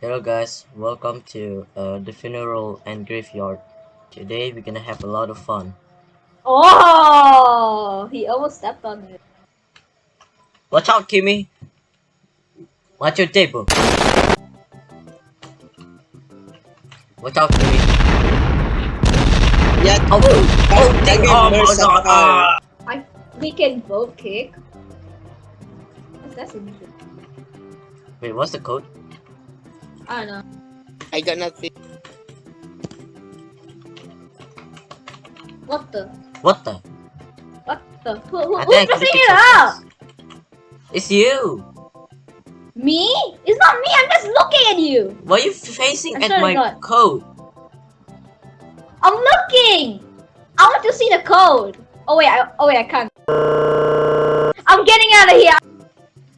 Hello guys, welcome to uh, the funeral and graveyard. Today we're gonna have a lot of fun. Oh, he almost stepped on it. Watch out, Kimmy! Watch your table. Watch out, Kimmy. Yeah, Oh, oh, dang, Again, oh my god! fire. ah. We can both kick. That's interesting. Wait, what's the code? I don't know. I got nothing. What the? What the? What the? Who, who, who's think I pressing it it out? It's you! Me? It's not me. I'm just looking at you. Why are you facing I at my God. code? I'm looking. I want to see the code. Oh wait. I, oh wait. I can't. I'm getting out of here.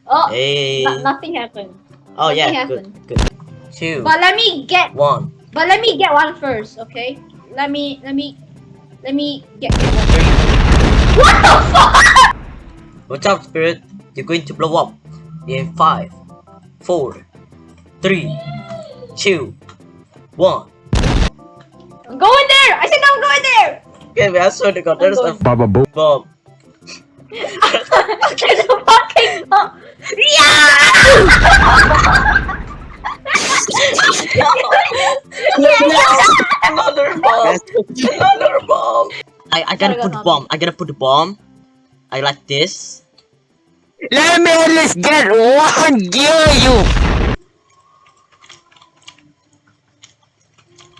Oh, Hey! no- nothing happened. Oh yeah, nothing good, good. Two, But let me get. one, But let me get one first. Okay. Let me. Let me. Let me get. get one. What the fuck? Watch out, spirit! You're going to blow up in five, four, three, two, one. I'm going there. I said I'm going there. Okay, I swear to God, there's a going. Baba boom. bomb. There's a fucking bomb. Another bomb! Another bomb! I, I gotta Gotta put the bomb. I gotta put the bomb. I like this. Let me at least get one gear, you.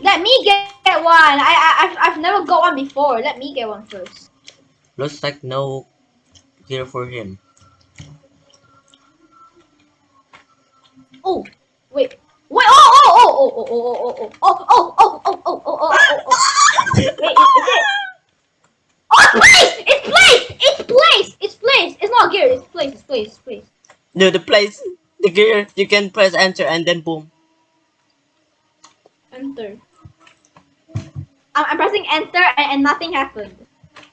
Let me get one. I, I I've, I've never got one before. Let me get one first. Looks like no gear for him. Oh, wait. Wait. Oh oh oh oh oh oh oh oh oh oh oh oh oh oh oh oh. Wait, is, is it? Oh, it's place! It's place! It's place! It's place! It's not gear. It's place. It's place. It's place. No, the place, the gear, you can press enter and then boom. Enter. I'm, I'm pressing enter and, and nothing happened.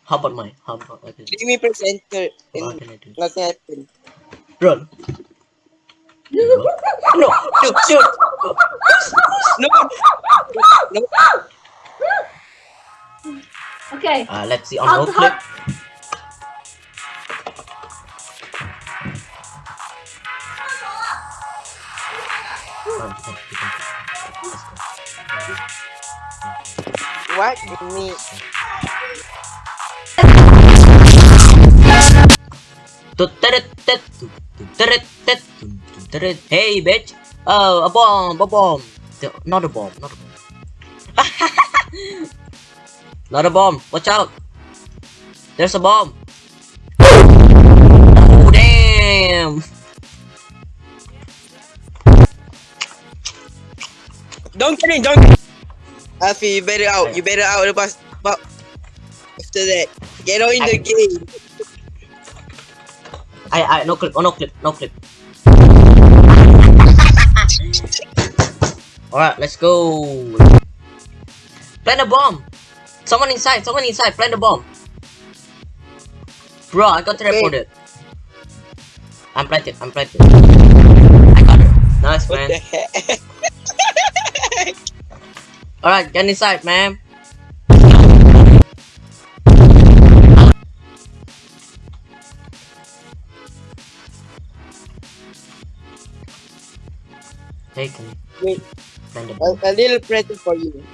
How about mine? How about I can, Let me press enter what and can I do? nothing happened. Run! no, shoot, shoot. No. no. Okay. Uh, let's see on I'll road flip. What me? Tut tut tut tut tut tut Hey, bitch! Oh, a bomb! A bomb! The- Not a bomb! Not a bomb! not a bomb! Watch out! There's a bomb! Oh, damn! Don't get in, don't get in. Alfie, you better out. You better out. Lepas, but after that, get on in the game. I, I, no clip, oh, no clip, no clip. Alright, let's go. Plant a bomb! Someone inside, someone inside, plant a bomb. Bro, I got teleported. I'm planted, I'm planted. I got her. Nice, man. Alright, get inside, man. Take. Wait. A, a, little present for you.